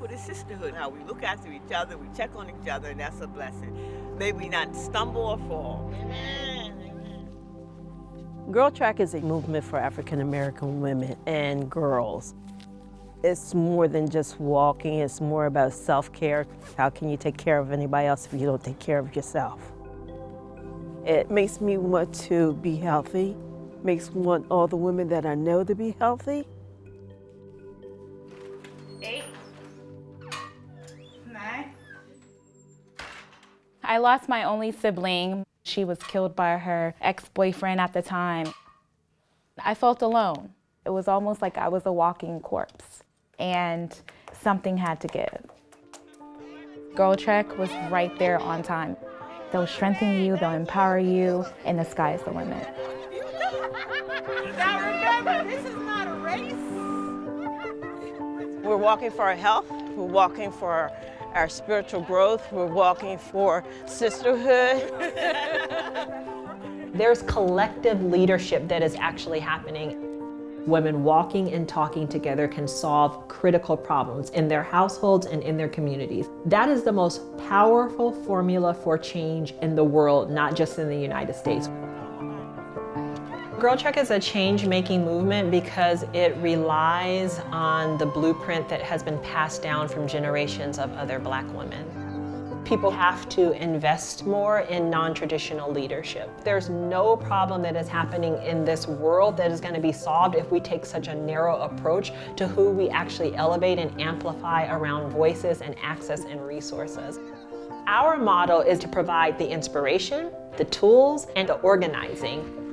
with the sisterhood. How we look after each other, we check on each other, and that's a blessing. May we not stumble or fall. Amen. Girl Trek is a movement for African American women and girls. It's more than just walking, it's more about self-care. How can you take care of anybody else if you don't take care of yourself? It makes me want to be healthy, makes me want all the women that I know to be healthy. I lost my only sibling. She was killed by her ex-boyfriend at the time. I felt alone. It was almost like I was a walking corpse and something had to give. Girl Trek was right there on time. They'll strengthen you, they'll empower you, and the sky is the limit. Now remember, this is not a race. We're walking for our health, we're walking for our spiritual growth, we're walking for sisterhood. There's collective leadership that is actually happening. Women walking and talking together can solve critical problems in their households and in their communities. That is the most powerful formula for change in the world, not just in the United States. Girl Trek is a change-making movement because it relies on the blueprint that has been passed down from generations of other black women. People have to invest more in non-traditional leadership. There's no problem that is happening in this world that is going to be solved if we take such a narrow approach to who we actually elevate and amplify around voices and access and resources. Our model is to provide the inspiration, the tools, and the organizing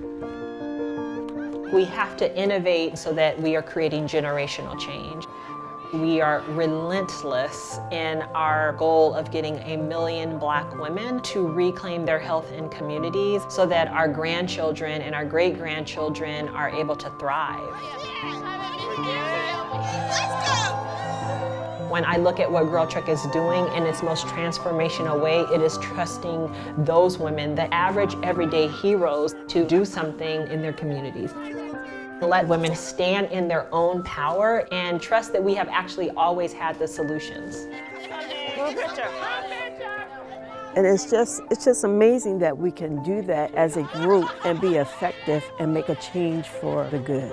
we have to innovate so that we are creating generational change. We are relentless in our goal of getting a million black women to reclaim their health in communities so that our grandchildren and our great-grandchildren are able to thrive. When I look at what Girl Trek is doing in its most transformational way, it is trusting those women, the average everyday heroes, to do something in their communities let women stand in their own power and trust that we have actually always had the solutions. And it's just, it's just amazing that we can do that as a group and be effective and make a change for the good.